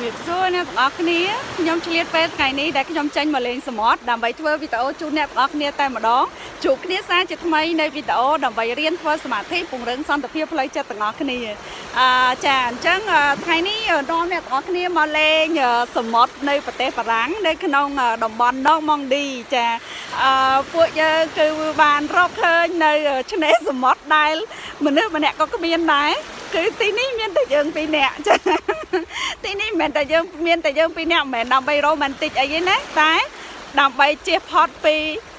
ជំរាបសួរអ្នកទាំងអស់គ្នាខ្ញុំឆ្លៀតពេលថ្ងៃនេះដែលខ្ញុំចេញមកលេងសមុទ្រដើម្បីធ្វើវីដេអូជូនអ្នកទាំងអស់គ្នាតែម្ដងជួបគ្នាសារជាថ្មីនៃវីដេអូដើម្បីរៀនធ្វើសមាធិពង្រឹងសន្តិភាពផ្លូវចិត្តទាំងអស់គ្នាអឺចាអញ្ចឹងថ្ងៃនេះនាំអ្នកទាំងអស់គ្នាមកលេងសមុទ្រនៅប្រទេសបារាំងនៅក្នុងតំបន់ដងម៉ង់ឌីចាអឺពួកយើងគឺបានរកឃើញនៅឆ្នេរសមុទ្រដែលមនុស្សម្នាក់ក៏គ្មានដែរ គឺទីនេះមានតែយើងពីរនាក់ចាទីនេះមិនមែនតែយើងមានតែយើងពីរនាក់មិនមែនដើម្បីរ៉ូម៉ាន់ទិកអីទេណាតែដើម្បីជៀសផុតពី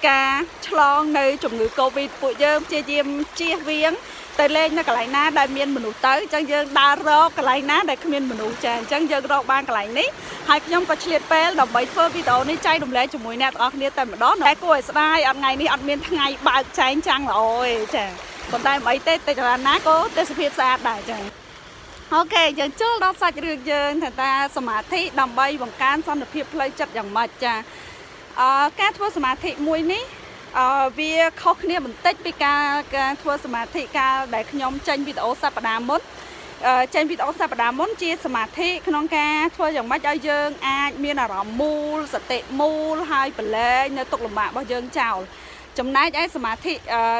ការឆ្លងនៅជំងឺ Covid ពួកយើងព្យាយាមជៀសវាងទៅលេងនៅកន្លែងណាដែលមានមនុស្សទៅអញ្ចឹងយើងដើររកកន្លែងណាដែលគ្មានមនុស្សចាអញ្ចឹងយើងរកបានកន្លែងនេះហើយខ្ញុំក៏ឆ្លៀតពេលដើម្បីធ្វើវីដេអូនេះចែករំលែកជាមួយអ្នកទាំងអស់គ្នាតែម្ដងតែគួរឲ្យស្ដាយអត់ថ្ងៃនេះអត់មានថ្ងៃបើកចែងចាំងល្អទេចា ប៉ុន្តែមិនអីទេតែចរណាក៏ទេសភាពស្អាតដែរចាអូខេយើងចូលដល់សាច់រឿងយើងថាតាសមាធិដើម្បីបង្កើនសន្តិភាពផ្លូវចិត្តយ៉ាងម៉េចចាអឺការធ្វើសមាធិមួយនេះអឺវាខុសគ្នាបន្តិចពីការការធ្វើសមាធិកាលដែលខ្ញុំចេញវីដេអូសប្តាហ៍មុនចេញវីដេអូសប្តាហ៍មុនជាសមាធិក្នុងការធ្វើយ៉ាងម៉េចឲ្យយើងអាចមានអារម្មណ៍មូលសតិមូលហើយប្រឡែងនៅទុកលំបាករបស់យើងចោល ចំណែកឯសមាធិ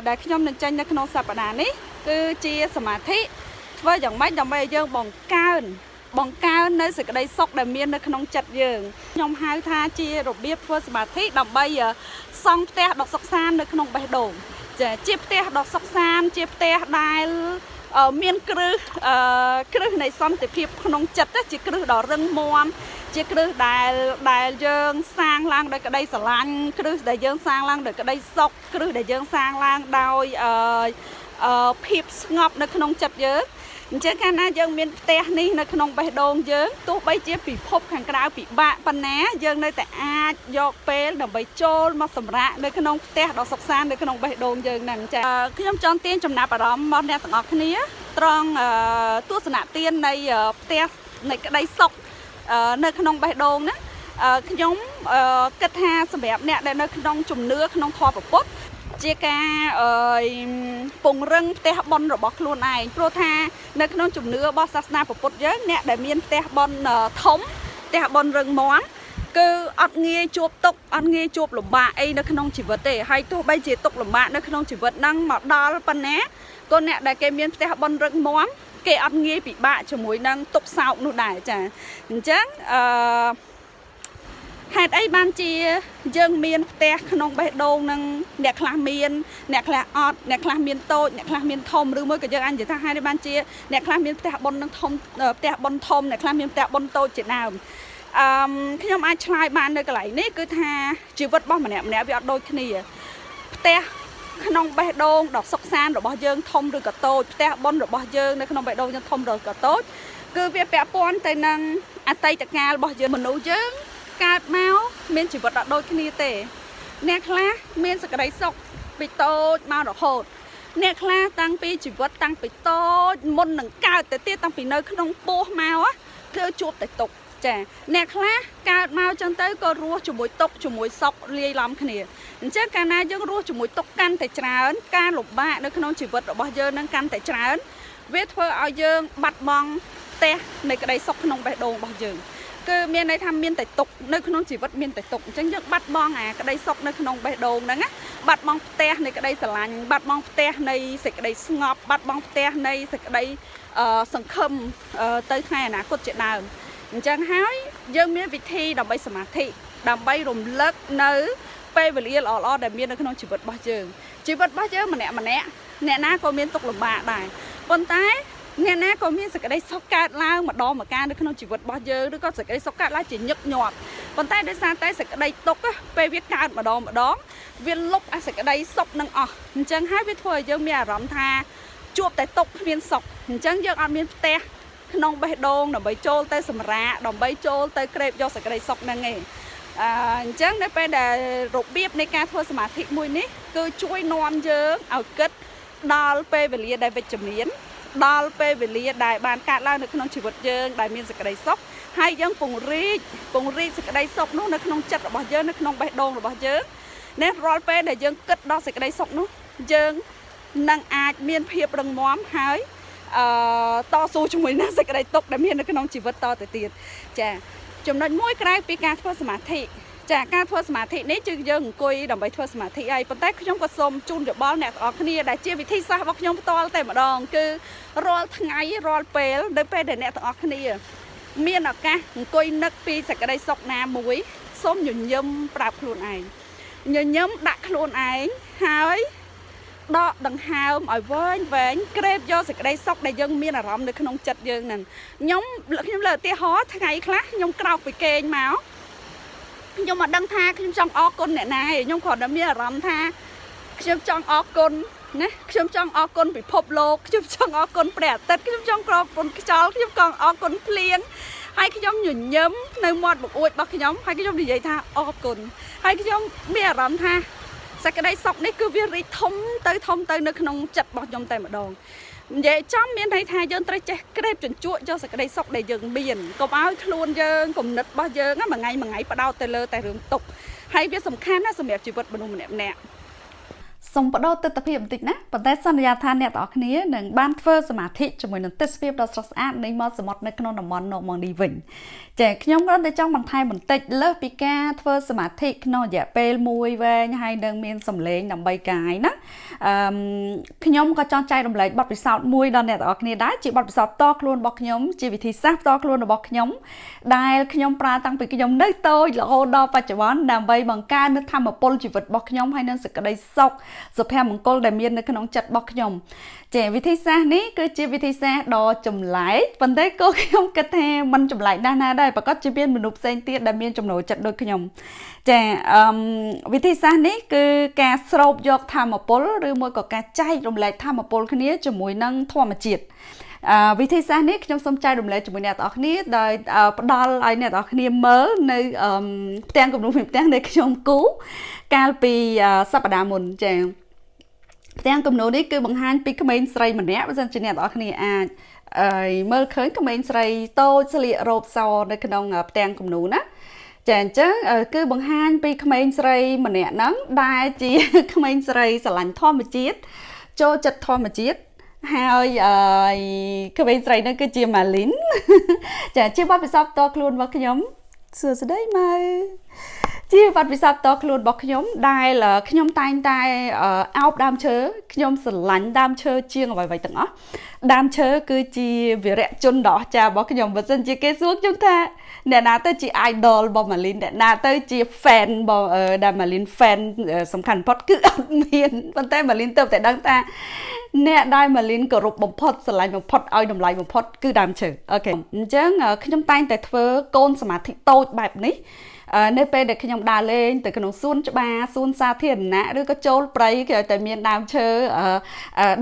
ដែលខ្ញុំនឹងចេញនៅក្នុងសប្តាហ៍នេះគឺជាសមាធិធ្វើយ៉ាងម៉េចដើម្បីឲ្យយើងបង្កើនបង្កើននៅសេចក្តីសុខដែលមាននៅក្នុងចិត្តយើងខ្ញុំហៅថាជារបៀបធ្វើសមាធិដើម្បីសង់ផ្ទះដកសុខសាននៅក្នុងបេះដូងចាជាផ្ទះដកសុខសានជាផ្ទះដែលមានគ្រឹះគ្រឹះនៃសន្តិភាពក្នុងចិត្តជាគ្រឹះដ៏រឹងមាំ ជាគ្រឹះដែលដែលយើងសាងឡើងដោយក្តីស្រឡាញ់គ្រឹះដែលយើងសាងឡើងដោយក្តីសុខគ្រឹះដែលយើងសាងឡើងដោយអឺភាពស្ងប់នៅក្នុងចិត្តយើងអញ្ចឹងកាលណាយើងមានផ្ទះនេះនៅក្នុងបេះដូងយើងទោះបីជាពិភពខាងក្រៅពិបាកប៉ុណ្ណាយើងនៅតែអាចយកពេលដើម្បីចូលមកសម្រាកនៅក្នុងផ្ទះដ៏សុខសាន្តនៅក្នុងបេះដូងយើងហ្នឹងចាខ្ញុំចង់ទាញចំណាប់អារម្មណ៍មកអ្នកទាំងអស់គ្នាត្រង់ទស្សនៈទាននៃផ្ទះនៃក្តីសុខ នៅក្នុងបេះដូងណាខ្ញុំគិតថាសម្រាប់អ្នកដែលនៅក្នុងជំនឿក្នុងធម៌ពុទ្ធជាការអឺពង្រឹងផ្ទះបុណ្យរបស់ខ្លួនឯងព្រោះថានៅក្នុងជំនឿរបស់សាសនាពុទ្ធយើងអ្នកដែលមានផ្ទះបុណ្យធំផ្ទះបុណ្យរឹងមាំគឺអត់ងាយជួបទុកអត់ងាយជួបលំបាកអីនៅក្នុងជីវិតទេហើយទោះបីជាទុកលំបាកនៅក្នុងជីវិតហ្នឹងមកដល់ប៉ុណ្ណាក៏អ្នកដែលគេមានផ្ទះបុណ្យរឹងមាំ គេអត់ងាយពិបាកជាមួយនឹងទុកសោកនោះដែរចាអញ្ចឹងអឺហេតុអីបានជាយើងមានផ្ទះក្នុងបេះដូងនឹងអ្នកខ្លះមាន អ្នកខ្លះអត់អ្នកខ្លះមានតូចអ្នកខ្លះមានធំឬមួយក៏យើងអាចនិយាយថាហេតុអីបានជាអ្នកខ្លះមានផ្ទះបុននឹងធំផ្ទះបុនធំអ្នកខ្លះមានផ្ទះបុនតូចជាដើមអឺខ្ញុំអាចឆ្លើយបាននៅកន្លែងនេះគឺថាជីវិតរបស់ម្នាក់ម្នាក់វាអត់ដូចគ្នាផ្ទះ ក្នុងបេះដូងដ៏សុខសាន្តរបស់យើងធំឬក៏តូចផ្ទះបុនរបស់យើងនៅក្នុងបេះដូងយើងធំឬក៏តូចគឺវាពាក់ព័ន្ធទៅនឹងអតីតកាលរបស់យើងមនុស្សយើងកើតមកមានជីវិតអត់ដូចគ្នាទេ អ្នកខ្លះមានសក្តីសុខពីតូចមករហូតអ្នកខ្លះតាំងពីជីវិតតាំងពីតូចមុននឹងកើតទៅទៀតតាំងពីនៅក្នុងពោះមកគឺជួបតែទុក ចាអ្នកខ្លះកើតមកចឹងទៅក៏រស់ជាមួយទុកជាមួយសុខលាយឡំគ្នាអញ្ចឹងកាលណាយើងរស់ជាមួយទុកកាន់តែច្រើន ការលំបាកនៅក្នុងជីវិតរបស់យើងនឹងកាន់តែច្រើន វាធ្វើឲ្យយើងបាត់បង់ផ្ទះនៃក្តីសុខក្នុងបេះដូងរបស់យើងគឺមានន័យថាមានតែទុកនៅក្នុងជីវិតមានតែទុកអញ្ចឹងយើងបាត់បង់អាក្តីសុខនៅក្នុងបេះដូងហ្នឹងណាបាត់បង់ផ្ទះនៃក្តីស្រឡាញ់បាត់បង់ផ្ទះនៃសេចក្តីស្ងប់បាត់បង់ផ្ទះនៃសេចក្តីសង្ឃឹមទៅថ្ងៃអនាគតជាដើម អញ្ចឹងហើយយើងមានវិធីដើម្បីសមាធិដើម្បីរំលឹកនៅពេលវេលាល្អៗដែលមាននៅក្នុងជីវិតរបស់យើងជីវិតរបស់យើងម្នាក់ម្នាក់អ្នកណាក៏មានទុកលំបាកដែរប៉ុន្តែអ្នកណាក៏មានសេចក្តីសុខកើតឡើងម្ដងម្កាលនៅក្នុងជីវិតរបស់យើងឬក៏សេចក្តីសុខកើតឡើងជាញឹកញាប់ប៉ុន្តែដោយសារតែសេចក្តីទុកពេលវាកើតម្ដងម្ដងវាលុបអាសេចក្តីសុខនឹងអស់អញ្ចឹងហើយវាធ្វើឲ្យយើងមានអារម្មណ៍ថាជួបតែទុកគ្មានសុខអញ្ចឹងយើងអត់មានផ្ទះ ក្នុងបេះដូងដើម្បីចូលទៅសម្រាកដើម្បីចូលទៅក្រេបយកសេចក្តីសុខហ្នឹងឯងអអញ្ចឹងនៅពេលដែលរបៀបនៃការធ្វើសមាធិមួយនេះគឺជួយនាំយើងឲ្យគិតដល់ពេលវេលាដែលវិជ្ជមានដល់ពេលវេលាដែលបានកើតឡើងនៅក្នុងជីវិតយើងដែលមានសេចក្តីសុខហើយយើងពង្រីកពង្រីកសេចក្តីសុខនោះនៅក្នុងចិត្តរបស់យើងនៅក្នុងបេះដូងរបស់យើងនេះរាល់ពេលដែលយើងគិតដល់សេចក្តីសុខនោះយើងនឹងអាចមានភាពរឹងមាំហើយ អឺតស៊ូជាមួយនឹងសេចក្តីទុកដែលមាននៅក្នុងជីវិតតទៅទៀតចាចំណុចមួយក្រៅពីការធ្វើសមាធិចាការធ្វើសមាធិនេះគឺយើងអង្គុយដើម្បីធ្វើសមាធិហើយប៉ុន្តែខ្ញុំក៏សូមជូនយោបល់អ្នកទាំងអស់គ្នាដែលជាវិធីសាស្ត្ររបស់ខ្ញុំផ្ទាល់តែម្ដងគឺរាល់ថ្ងៃរាល់ពេលនៅពេលដែលអ្នកទាំងអស់គ្នា មានឱកាសអង្គុយនឹកពីសេចក្តីសុខណាមួយសូមញញឹមប្រាប់ខ្លួនឯងញញឹមដាក់ខ្លួនឯងហើយ ដកដង្ហើមឲ្យវែងវែងក្រេបយកសេចក្តីសុខដែលយើងមានអារម្មណ៍នៅក្នុងចិត្តយើងហ្នឹងខ្ញុំខ្ញុំលើឧទាហរណ៍ថ្ងៃខ្លះខ្ញុំក្រោកពីគេងមកខ្ញុំមកដឹងថាខ្ញុំចង់អរគុណអ្នកណាឯងខ្ញុំគ្រាន់តែមានអារម្មណ៍ថាខ្ញុំចង់អរគុណណាខ្ញុំចង់អរគុណពិភពលោកខ្ញុំចង់អរគុណព្រះអាទិត្យខ្ញុំចង់ក្រគុណខ្យល់ខ្ញុំក៏អរគុណភ្លៀងហើយខ្ញុំញញឹមនៅមាត់បង្អួចរបស់ខ្ញុំហើយខ្ញុំនិយាយថាអរគុណហើយខ្ញុំមានអារម្មណ៍ថា សក្តីសុខនេះគឺវារីកធំទៅធំទៅនៅក្នុងចិត្តរបស់ខ្ញុំតែម្ដងនិយាយចំមានន័យថាយើងត្រូវចេះក្រេបជញ្ជក់យកសក្តីសុខដែលយើងមានកុំឲ្យខ្លួនយើងគំនិតរបស់យើងមួយថ្ងៃមួយថ្ងៃបដោតទៅលើតែរឿងទុកហើយវាសំខាន់ណាស់សម្រាប់ជីវិតមនុស្សម្នាក់ម្នាក់ សូមបដោតទស្សនភាពបន្តិចណាប៉ុន្តែសន្យាថាអ្នកទាំងអស់គ្នានឹងបានធ្វើសមាធិជាមួយនឹងទេសភាពដ៏ស្រស់ស្អាតនៃមាត់សមុទ្រនៅក្នុងតំបន់នកម៉ងនេះវិញចាខ្ញុំគ្រាន់តែចង់បន្ថែមបន្តិចលើសពីការធ្វើសមាធិក្នុងរយៈពេលមួយវែងហើយនឹងមានសម្លេងដើម្បីកាយណាអឺខ្ញុំក៏ចង់ចែករំលែកបទពិសោធន៍មួយដល់អ្នកទាំងអស់គ្នាដែរជាបទពិសោធន៍តខ្លួនរបស់ខ្ញុំជាវិធីសាស្ត្រតខ្លួនរបស់ខ្ញុំដែលខ្ញុំប្រើតាំងពីខ្ញុំនៅតូចរហូតដល់បច្ចុប្បន្នដើម្បីបង្កើននូវធម៌ពលជីវិតរបស់ខ្ញុំហើយនឹងសេចក្តីសុខសុភមង្គលដែលមាននៅក្នុងចិត្តរបស់ខ្ញុំចាវិធីសាស្ត្រនេះគឺជាវិធីសាស្ត្រដ៏ចម្លែកប៉ុន្តែក៏ខ្ញុំគិតថាมันចម្លែកណាស់ណាដែរប្រកាសជាមានមនុស្សផ្សេងទៀតដែលមានចំណូលចិត្តដូចខ្ញុំចាអឺវិធីសាស្ត្រនេះគឺការស្រូបយកធម្មពលឬមួយក៏ការចែករំលែកធម្មពលគ្នាជាមួយនឹងធម្មជាតិអឺ វិធីសាស្ត្រនេះខ្ញុំសូមចែករំលែកជាមួយអ្នកទាំងអស់គ្នាដោយផ្ដល់ឲ្យអ្នកទាំងអស់គ្នាមើលនៅផ្ទាំងគំនូរផ្ទាំងដែលខ្ញុំគូកាលពីសប្តាហ៍មុនចា៎ផ្ទាំងគំនូរនេះគឺបង្ហាញពីក្មេងស្រីម្នាក់បើសិនជាអ្នកនរគ្នាអាចអឺមើលឃើញក្មេងស្រីតូចស្លៀករ៉ូបសនៅក្នុងផ្ទាំងគំនូរណាចាអញ្ចឹងគឺបង្ហាញពីក្មេងស្រីម្នាក់ហ្នឹងដែលជាក្មេងស្រីស្រឡាញ់ធម្មជាតិចូលចិត្តធម្មជាតិ ហើយអឺក្មេងស្រីហ្នឹងគឺជាម៉ាលីនចាជាបទពិសោធន៍តខ្លួនរបស់ខ្ញុំសួស្តីម៉ៅជាបទពិសោធន៍តខ្លួនរបស់ខ្ញុំដែលខ្ញុំតែងតែអោបដើមឈើខ្ញុំស្រឡាញ់ដើមឈើជាងអ្វីៗទាំងអស់ដើមឈើគឺជាវីរៈជនដ៏អស្ចារ្យរបស់ខ្ញុំបើសិនជាគេសួរខ្ញុំថា អ្នកណាទៅជា idol របស់ Malin អ្នកណាទៅជា fan របស់ដែល Malin fan សំខាន់បំផុតគឺអត់មានប៉ុន្តែ Malin ទៅតែដឹងថាអ្នកដែល Malin គោរពបំផុតស្រឡាញ់បំផុតឲ្យតម្លៃបំផុតគឺដើមឈើអូខេអញ្ចឹងខ្ញុំតែងតែធ្វើកូនសមាធិតូចបែបនេះ នៅពេលដែលខ្ញុំដើរលេងទៅក្នុងសួនច្បារសួនសាធារណៈឬក៏ចូលព្រៃគេឲ្យតែមានដើមឈើ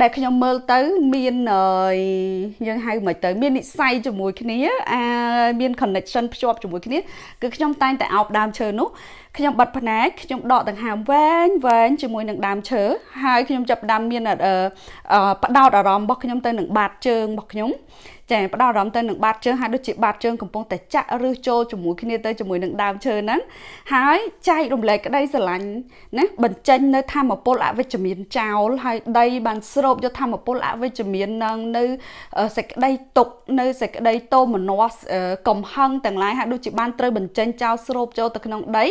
ដែលខ្ញុំមើលទៅមានយើងហៅមិនទៅមាននិស័យជាមួយគ្នាអាមាន connection ភ្ជាប់ជាមួយគ្នាគឺខ្ញុំតែងតែអោបដើមឈើនោះខ្ញុំបិទភ្នែកខ្ញុំដកដង្ហើមវែងវែងជាមួយនឹងដើមឈើហើយខ្ញុំចាប់ដើមមានផ្ដោតអារម្មណ៍របស់ខ្ញុំទៅនឹងបាតជើងរបស់ខ្ញុំ ចាផ្ដោតអារម្មណ៍ទៅនឹងបាតជើងហើយដូចជាបាតជើងកំពុងតែចាក់ឬចូលជាមួយគ្នាទៅជាមួយនឹងដើមឈើហ្នឹងហើយចែករំលែកក្តីស្រឡាញ់ណាបញ្ចេញនៅធម្មពលអវិជ្ជមានចោលហើយដីបានស្រូបយកធម្មពលអវិជ្ជមាននឹងនៅសេចក្តីទុកនៅសេចក្តីតោមនស្សកំហឹងទាំងឡាយហើយដូចជាបានត្រូវបញ្ចេញចោលស្រូបចូលទៅក្នុងដី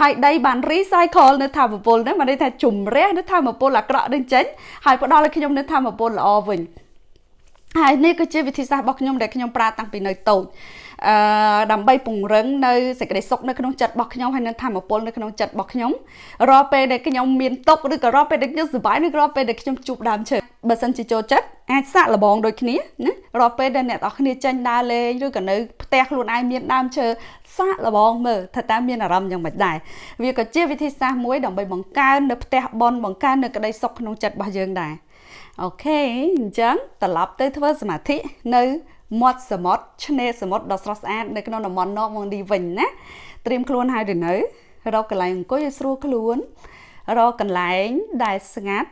ហើយដីបាន recycle នៅធម្មពលហ្នឹងបានន័យថាជំរះនៅធម្មពលអាក្រក់នឹងចេញហើយផ្ដល់ឲ្យខ្ញុំនៅធម្មពលល្អវិញ ហើយនេះគឺជាវិធីសាស្ត្ររបស់ខ្ញុំដែលខ្ញុំប្រើតាំងពីនៅតូចអឺដើម្បីពង្រឹងនៅសេចក្តីសុខនៅក្នុងចិត្តរបស់ខ្ញុំហើយនៅធម៌ពលនៅក្នុងចិត្តរបស់ខ្ញុំរាល់ពេលដែលខ្ញុំមានទុកឬក៏រាល់ពេលដែលខ្ញុំសប្បាយឬក៏រាល់ពេលដែលខ្ញុំជួបដើមឈើបើសិនជាចូលចិត្តអាចសាក់លបងដូចគ្នាណារាល់ពេលដែលអ្នកនរគ្នាចេញដើរលេងឬក៏នៅផ្ទះខ្លួនឯងមានដើមឈើសាក់លបងមើលថាតើមានអារម្មណ៍យ៉ាងម៉េចដែរវាក៏ជាវិធីសាស្ត្រមួយដើម្បីបង្កើននៅផ្ទះបនបង្កើននៅក្តីសុខក្នុងចិត្តរបស់យើងដែរ អូខេអញ្ចឹងត្រឡប់ទៅធ្វើសមាធិនៅមាត់សមុទ្រឆ្នេរសមុទ្រដ៏ស្រស់ស្អាតនៅក្នុងតំបន់នកមកនេះវិញណាត្រៀមខ្លួនហើយឬនៅរកកន្លែងអង្គុយឲ្យស្រួលខ្លួនរកកន្លែងដែលស្ងាត់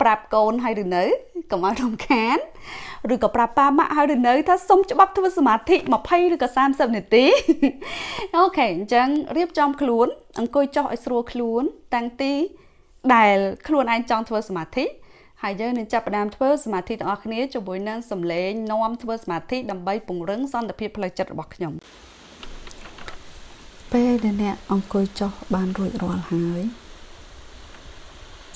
ប្រាប់កូនហើយឬនៅកុំឲ្យរំខានឬក៏ប្រាប់ប៉ាម៉ាក់ហើយឬនៅថាសុំច្បាប់ធ្វើសមាធិ20ឬក៏30នាទីអូខេអញ្ចឹងរៀបចំខ្លួនអង្គុយចុះឲ្យស្រួលខ្លួន តាំងទីដែលខ្លួនឯងចង់ធ្វើសមាធិ ហើយយើងនឹងចាប់ផ្ដើមធ្វើសមាធិទាំងអស់គ្នាជាមួយនឹងសំឡេងនាំធ្វើសមាធិដើម្បីពង្រឹងសន្តិភាពផ្លូវចិត្តរបស់ខ្ញុំពេលដែលអ្នកអង្គុយចុះបានរួចរាល់ហើយ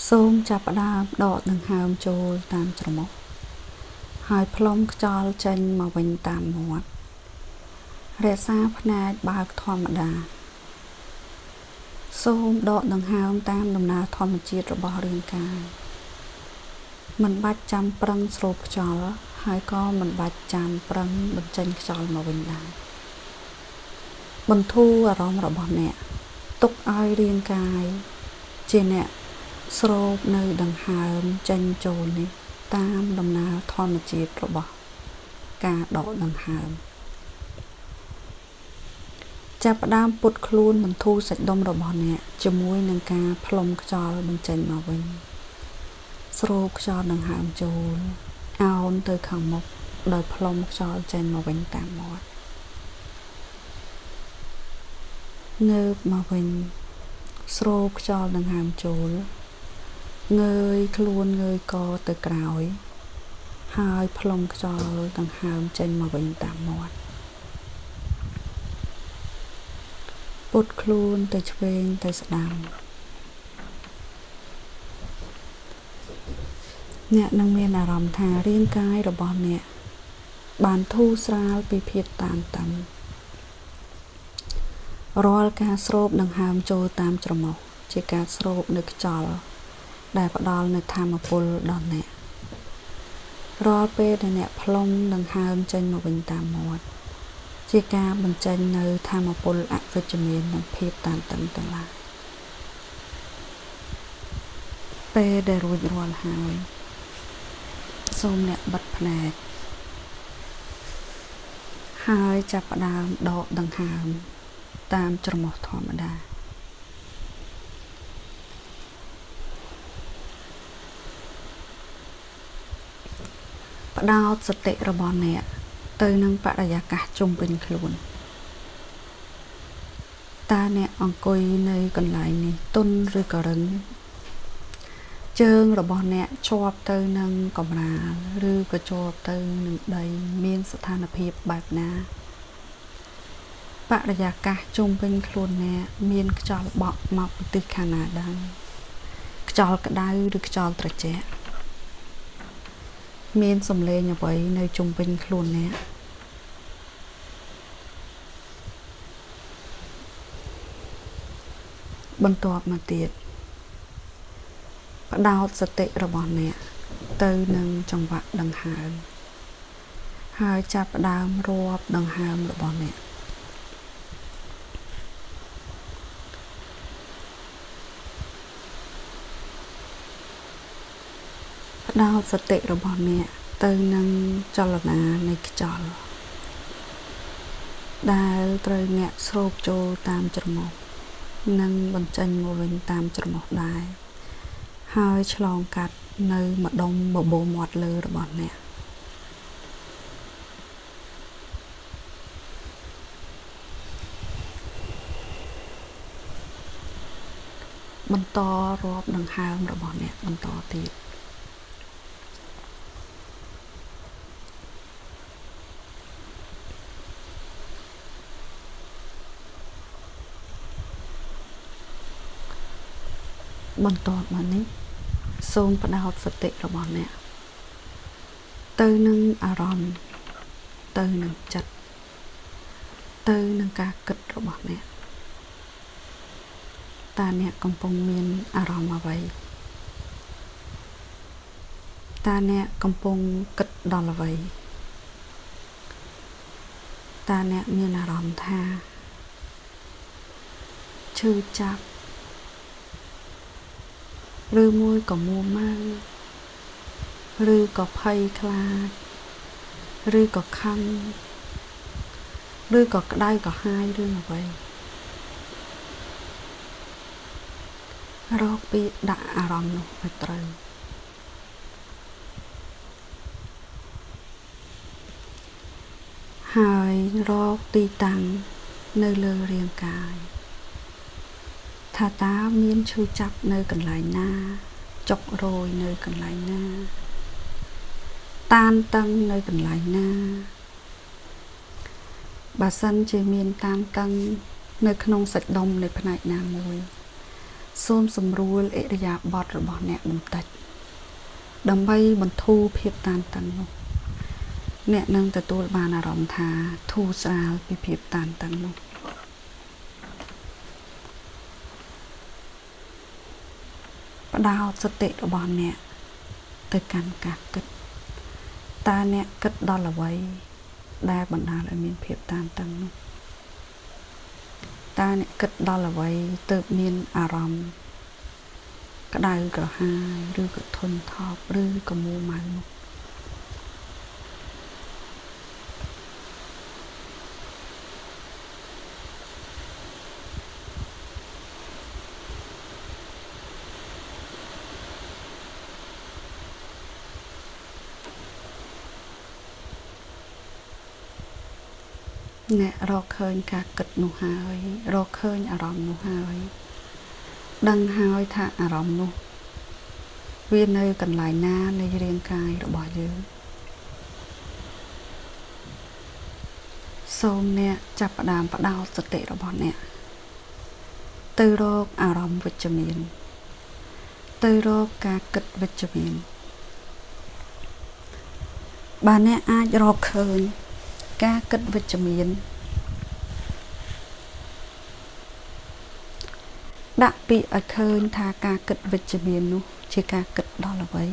សូមចាប់ផ្ដើមដកដង្ហើមចូលតាមច្រមុះហើយផ្លុំខ្យល់ចេញមកវិញតាមមាត់រក្សាភ្នែកបើកធម្មតាសូមដកដង្ហើមតាមដំណើរធម្មជាតិរបស់រាងកាយ មិនបាច់ចាំប្រឹងស្រូបខ្យល់ហើយក៏មិនបាច់ចាំប្រឹងបញ្ចេញខ្យល់មកវិញដែរបន្ធូរអារម្មណ៍របស់អ្នកទុកឲ្យរាងកាយជាអ្នកស្រូបនៅដង្ហើមចេញចូលនេះ តាមដំណើរធម្មជាតិរបស់ការដកដង្ហើមចាប់ផ្ដើមពុតខ្លួនបន្ធូរសាច់ដុំរបស់អ្នកជាមួយនឹងការផ្លុំខ្យល់បញ្ចេញមកវិញ ស្រូបខ្យល់ដង្ហើមចូលអោនទៅខាងមុខដោយផ្លុំខ្យល់ចេញមកវិញតាមមាត់ងើបមកវិញស្រូបខ្យល់ដង្ហើមចូលងើយខ្លួនងើយកទៅក្រោយ ហើយផ្លុំខ្យល់ដង្ហើមចេញមកវិញតាមមាត់ពុតខ្លួនទៅឆ្វេងទៅស្ដាំ អ្នកនឹងមានអារម្មណ៍ថារាងកាយរបស់អ្នកបានធូរស្រាលពីភាពតានតឹងរាល់ការស្រូបដង្ហើមចូលតាមច្រមុះជាការស្រូបនៅខ្យល់ដែលផ្ដល់នូវធម៌ពលដល់អ្នករាល់ពេលដែលអ្នកផ្លុំដង្ហើមចេញមកវិញតាមមាត់ជាការបញ្ចេញនៅធម៌ពលអវិជ្ជមាននិងភាពតានតឹងទាំងឡាយពេលដែលរួចរាល់ហើយ សូមអ្នកបិទភ្នែកហើយចាប់ផ្ដើមដកដង្ហើម តាមច្រមុះធម្មតាផ្ដោតសតិរបស់អ្នក ទៅនឹងបរិយាកាសជុំវិញខ្លួនតើអ្នកអង្គុយនៅកន្លែងនេះទុនឬក៏រឹង ជើងរបស់អ្នកជាប់ទៅនឹងកំរាលឬក៏ជាប់ទៅនឹងដីមានស្ថានភាពបែបណាបរិយាកាសជុំវិញខ្លួនអ្នកមានខ្យល់បក់មកពីទិសខាងណាដែរខ្យល់ក្តៅឬខ្យល់ត្រជាក់មានសំឡេងអ្វីនៅជុំវិញខ្លួនអ្នកបន្ទាប់មកទៀត ផ្ដោតសតិរបស់អ្នកទៅនឹងចង្វាក់ដង្ហើមហើយចាប់ផ្ដើមរាប់ដង្ហើមរបស់អ្នកផ្ដោតសតិរបស់អ្នកទៅនឹងចលនានៃខ្យល់ដែលត្រូវអ្នកស្រូបចូលតាមច្រមុះនិងបញ្ចេញមកវិញតាមច្រមុះដែរ ហើយឆ្លងកាត់នៅម្ដុំបបោមាត់លើរបស់អ្នកបន្តរាប់ដង្ហើមរបស់អ្នកបន្តទៀតបន្ទាប់មកនេះ សូមផ្ដោតសតិរបស់អ្នកទៅនឹងអារម្មណ៍ទៅនឹងចិត្តទៅនឹងការគិតរបស់អ្នកតើអ្នកកំពុងមានអារម្មណ៍អ្វីតើអ្នកកំពុងគិតដល់អ្វីតើអ្នកមានអារម្មណ៍ថាឈឺចាប់ ឬមួយក៏មួម៉ៅឬក៏ភ័យខ្លាចឬក៏ខឹងឬក៏ក្តៅក៏ហាយរឿងអ្វីរកពីដាក់អារម្មណ៍នោះឲ្យត្រូវហើយរកទីតាំងនៅលើរាងកាយ ថាតើមានឈឺចាប់នៅកន្លែងណាចុករយនៅកន្លែងណា តានតឹងនៅកន្លែងណាបើសិនជាមានតានតឹង នៅក្នុងសាច់ដុំនៃផ្នែកណាមួយ សូមសម្រួលអិរិយាបថរបស់អ្នកបន្តិចដើម្បីបន្ធូរភាពតានតឹងនោះអ្នកនឹងទទួលបានអារម្មណ៍ថាធូរស្រាលពីភាពតានតឹងនោះ ដោតសតិរបស់អ្នកទៅកាន់ការគិតតើអ្នកគិតដល់អ្វី ដែលបណ្ដាលឲ្យមានភាពតានតឹងនោះតើអ្នកគិតដល់អ្វីទើបមានអារម្មណ៍ក្តៅក្រហាយឬក៏ធន់ថប់ឬក៏មួម៉ៅនោះ រកឃើញការគិតនោះហើយ រកឃើញអារម្មណ៍នោះហើយ ដឹងហើយថាអារម្មណ៍នោះវានៅកន្លែងណានៃរាងកាយរបស់យើងសូមអ្នកចាប់ផ្ដើមបដោតសតិរបស់អ្នក ទៅរកអារម្មណ៍វិជ្ជមាន ទៅរកការគិតវិជ្ជមានបើអ្នកអាចរកឃើញការគិតវិជ្ជមាន ដាក់ពាក្យឲ្យឃើញថាការគិតវិជ្ជមាននោះ ជាការគិតដល់អ្វី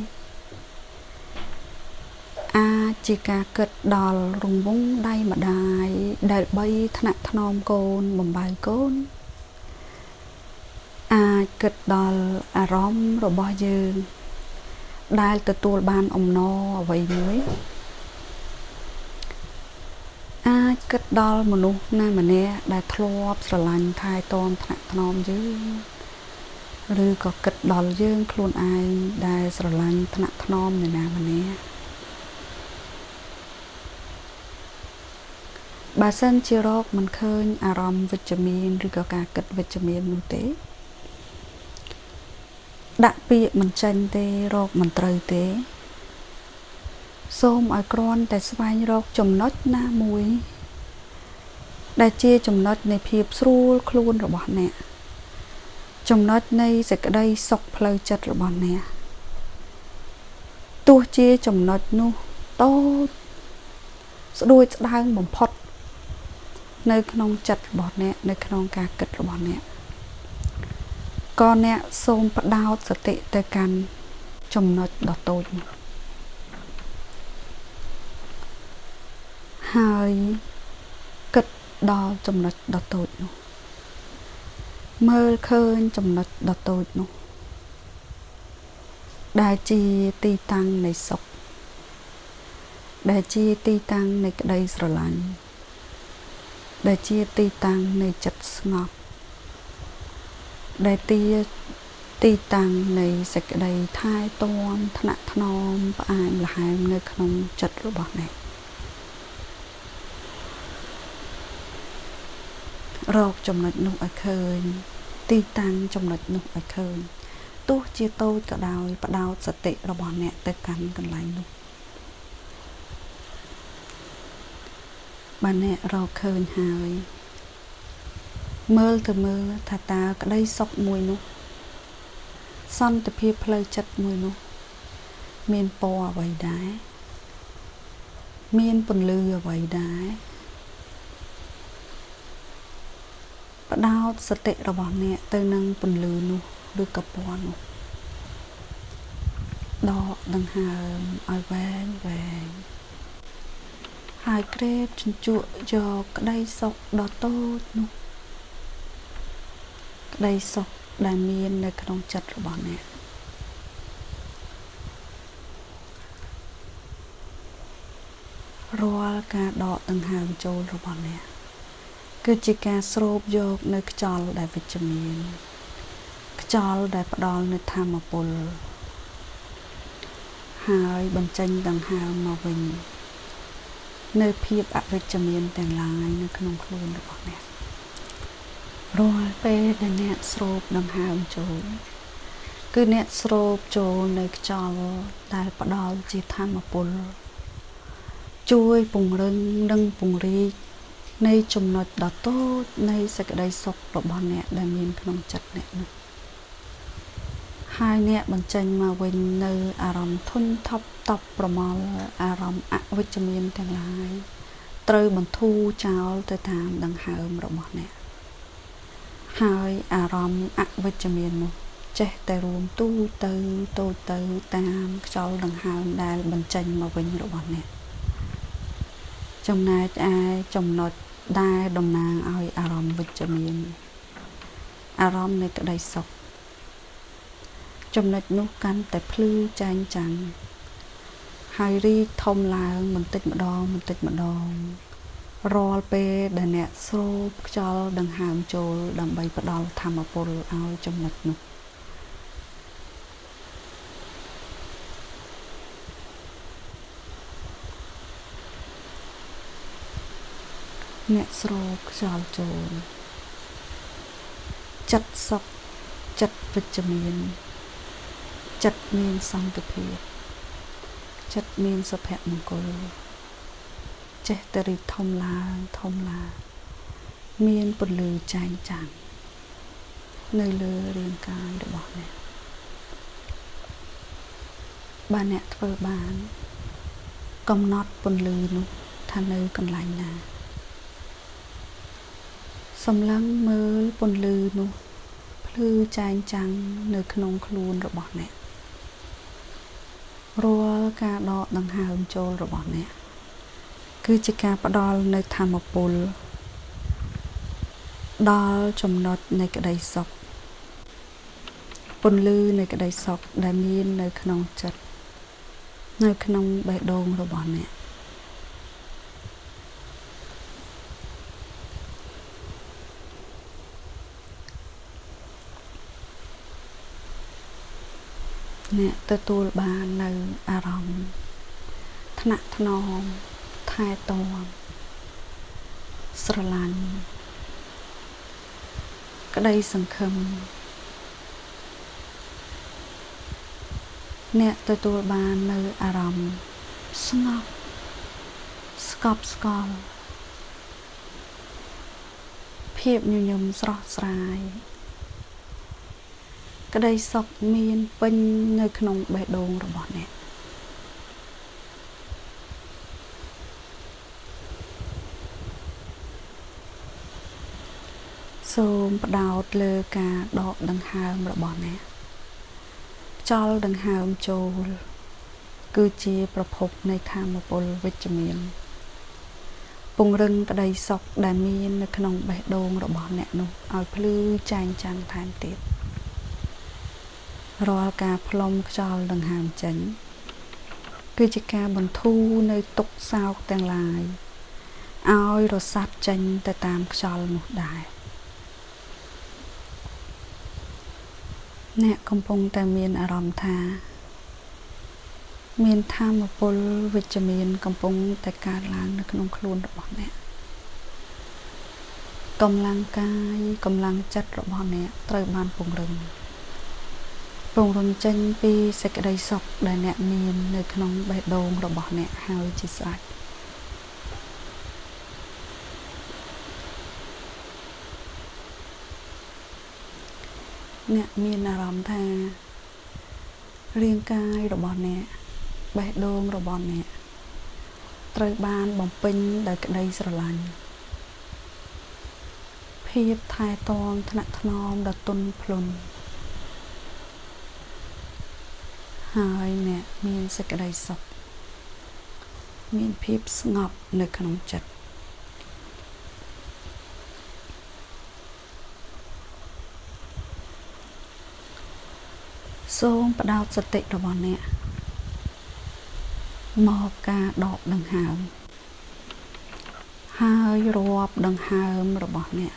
អាចជាការគិតដល់រង្វង់ដៃម្ដាយដែលបីថ្នាក់ថ្នមកូនបំបៅកូន អាចគិតដល់អារម្មណ៍របស់យើង ដែលទទួលបានអំណរអ្វីមួយអាច គិតដល់មនុស្សណាម្នាក់ដែលធ្លាប់ស្រឡាញ់ថែទាំថ្នាក់ថ្នមយើងឬក៏គិតដល់យើងខ្លួនឯងដែលស្រឡាញ់ថ្នាក់ថ្នមនរណាម្នាក់បើសិនជារកមិនឃើញអារម្មណ៍វិជ្ជមានឬក៏ការគិតវិជ្ជមាននោះទេ ដាក់ពាក្យមិនចាញ់ទេរកមិនត្រូវទេ សូមឲ្យគ្រាន់តែស្វែងរកចំណុចណាមួយ ដែលជាចំណុចនៃភាពស្រួលខ្លួនរបស់អ្នកចំណុចនៃសេចក្តីសុខផ្លូវចិត្តរបស់អ្នកទោះជាចំណុចនោះតូចស្ដួយស្ដើងបំផុត នៅក្នុងចិត្តរបស់អ្នក នៅក្នុងការគិតរបស់អ្នកក៏អ្នកសូមបដោតសតិទៅកាន់ចំណុចដ៏តូចនោះហើយគិត ដល់ចំណុចដ៏តូចនោះមើលឃើញចំណុចដ៏តូចនោះដែលជាទីតាំងនៃសុខដែលជាទីតាំងនៃក្តីស្រឡាញ់ដែលជាទីតាំងនៃចិត្តស្ងប់ដែលទីទីតាំងនៃសេចក្តីថែទាំថ្នាក់ថ្នមផ្អែមល្ហែមនៅក្នុងចិត្តរបស់អ្នក រកចំណុចនោះឲ្យឃើញ ទីតាំងចំណុចនោះឲ្យឃើញទោះជាតូចក៏ដោយបដោតសតិរបស់អ្នកទៅកាន់កន្លែងនោះបើអ្នករកឃើញហើយមើលទៅមើលថាតើក្តីសុខមួយនោះ សន្តិភាពផ្លូវចិត្តមួយនោះ មានពណ៌អ្វីដែរមានពន្លឺអ្វីដែរ បដោតសតិរបស់អ្នកទៅនឹងពន្លឺនោះឬក៏ពណ៌នោះដកដង្ហើមឲ្យវែងវែងហើយក្រេបជញ្ជក់យកក្តីសុខដ៏តូចនោះក្តីសុខដែលមាននៅក្នុងចិត្តរបស់អ្នករាល់ការដកដង្ហើមចូលរបស់អ្នក គឺជាការស្រូបយកនៅខ្យល់ដែលវិជ្ជមានខ្យល់ដែលផ្ដល់នូវធម៌ពលហើយបញ្ចេញដង្ហើមមកវិញនៅភាពអវិជ្ជមានទាំងឡាយនៅក្នុងខ្លួនរបស់អ្នករាល់ពេលដែលអ្នកស្រូបដង្ហើមចូលគឺអ្នកស្រូបចូលនៅខ្យល់ដែលផ្ដល់ជាធម្មពលជួយពង្រឹងនិងពង្រីក នៃចំណុចដ៏តូចនៃសេចក្តីសុខរបស់អ្នកដែលមានក្នុងចិត្តអ្នកនោះហើយអ្នកបញ្ចេញមកវិញនៅអារម្មណ៍ធុញថប់តប់ប្រមល់អារម្មណ៍អវិជ្ជមានទាំងឡាយត្រូវបន្ធូរចោលទៅតាមដង្ហើមរបស់អ្នកហើយអារម្មណ៍អវិជ្ជមាននោះចេះតែរួមទូទៅតូចទៅតាមខ្យល់ដង្ហើមដែលបញ្ចេញមកវិញរបស់អ្នកចំណែកឯចំណុច ដែលតំណាងឲ្យអារម្មណ៍វិជ្ជមានអារម្មណ៍នៃក្តីសុខចំណុចនោះកាន់តែភ្លឺចែងចាំងហើយរីកធំឡើងបន្តិចម្ដងបន្តិចម្ដងរាល់ពេលដែលអ្នកស្រូបខ្យល់ដង្ហើមចូល ដើម្បីផ្ដល់ធម៌ពលឲ្យចំណុចនោះ អ្នកស្រូបខ្យល់ចូលចិត្តសុខចិត្តវិជ្ជមានចិត្តមានសន្តិភាពចិត្តមានសុភមង្គលចេះតែរីកធំឡើងធំឡើងមានពន្លឺចែងចាំងនៅលើរាងកាយរបស់អ្នកបើអ្នកធ្វើបាន កំណត់ពន្លឺនោះថានៅកន្លែងណា សម្លឹងមើលពន្លឺនោះភ្លឺចែងចាំងនៅក្នុងខ្លួនរបស់អ្នករាល់ការដកដង្ហើមចូលរបស់អ្នកគឺជាការផ្ដល់នៅធម៌ពលដល់ចំណុចនៃក្តីសុខពន្លឺនៃក្តីសុខដែលមាននៅក្នុងចិត្តនៅក្នុងបេះដូងរបស់អ្នក អ្នកទទួលបាននៅអារម្មណ៍ថ្នាក់ថ្នមថែទាំស្រឡាញ់ក្តីសង្ឃឹមអ្នកទទួលបាននៅអារម្មណ៍ស្ងប់ស្កប់ស្កល់ភាពញញឹមស្រស់ស្រាយ ក្តីសុខមានពេញនៅក្នុងបេះដូងរបស់អ្នកសូមផ្ដោតលើការដកដង្ហើមរបស់អ្នកខ្យល់ដង្ហើមចូល គឺជាប្រភពនៃធម៌ពលវិជ្ជមានពង្រឹងក្តីសុខដែលមាននៅក្នុងបេះដូងរបស់អ្នកនោះឲ្យភ្លឺចែងចាំងថែមទៀត រាល់ការផ្លុំខ្យល់ដង្ហើមចេញគឺជាការបន្ធូរនៅទុកសោកទាំងឡាយឲ្យរសាត់ចេញទៅតាមខ្យល់នោះដែរអ្នកកំពុងតែមានអារម្មណ៍ថា មានធម៌ពលវិជ្ជមានកំពុងតែកើតឡើងនៅក្នុងខ្លួនរបស់អ្នកកម្លាំងកាយកម្លាំងចិត្តរបស់អ្នកត្រូវបានពង្រឹង ពង្រឹងចេញពីសេចក្តីសុខដែលអ្នកមាននៅក្នុងបេះដូងរបស់អ្នកហើយជាស្រេចអ្នកមានអារម្មណ៍ថារាងកាយរបស់អ្នកបេះដូងរបស់អ្នកត្រូវបានបំពេញដោយក្តីស្រឡាញ់ភាពថែទាំថ្នាក់ថ្នមដ៏ទន់ភ្លន់ ហើយអ្នកមានសេចក្តីសុខមានភាពស្ងប់នៅក្នុងចិត្តសូមបដោតសតិរបស់អ្នកមកការដកដង្ហើមហើយរាប់ដង្ហើមរបស់អ្នក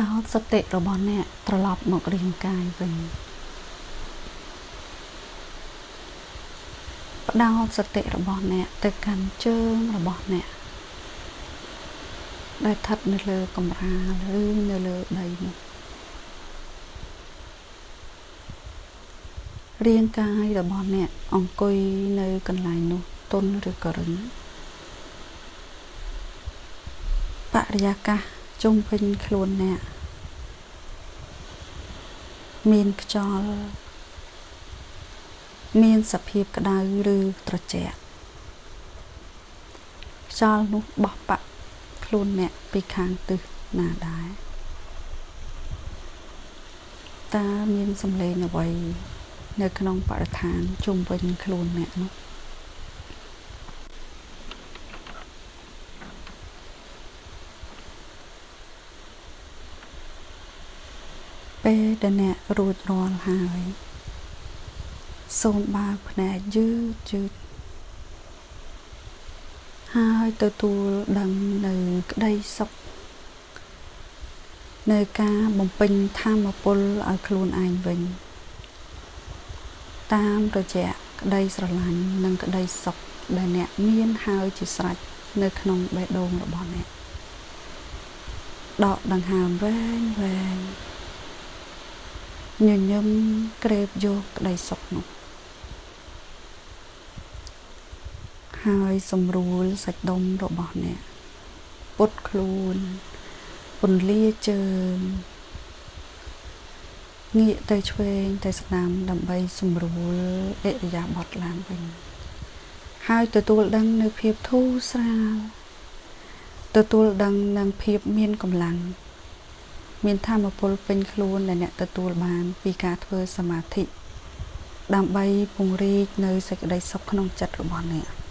ដោតសតិរបស់អ្នកត្រឡប់មករាងកាយវិញផ្ដោតសតិរបស់អ្នកទៅកាន់ជើងរបស់អ្នកដែលស្ថិតនៅលើកម្រាលឬនៅលើដីនោះរាងកាយរបស់អ្នកអង្គុយនៅកន្លែងនោះទន់ឬក៏រឹងបរិយាកាស ជុំវិញខ្លួនអ្នកមានខ្យល់មានសភាពក្តៅឬត្រជាក់ខ្យល់នោះបោះបាក់ខ្លួនអ្នកពីខាងទិសណាដែរតើមានសម្លេងអ្វីនៅក្នុងបរិស្ថានជុំវិញខ្លួនអ្នកនោះ ពេលដែលអ្នករួចរាល់ហើយ សូមបើកភ្នែកយឺតយឺតហើយទទួលដឹងនៅក្តីសុខនៅការបំពេញធម៌ពលឲ្យខ្លួនឯងវិញ តាមរយៈក្តីស្រឡាញ់និងក្តីសុខដែលអ្នកមានហើយជាស្រេចនៅក្នុងបេះដូងរបស់អ្នកដកដង្ហើមវែងវែង ញញឹមក្រេបយកក្តីសុខនោះហើយសម្រួលសាច់ដុំរបស់អ្នកពុតខ្លួនពន្លាជើងងាកទៅឆ្វេងទៅស្ដាំដើម្បីសម្រួលអិរិយាបថឡើងវិញហើយទទួលដឹងនៅភាពធូរស្រាលទទួលដឹងនឹងភាពមានកម្លាំង មានធម៌ពលពេញខ្លួនដែលអ្នកទទួលបានពីការធ្វើសមាធិដើម្បីពង្រីកនៅសេចក្តីសុខក្នុងចិត្តរបស់អ្នក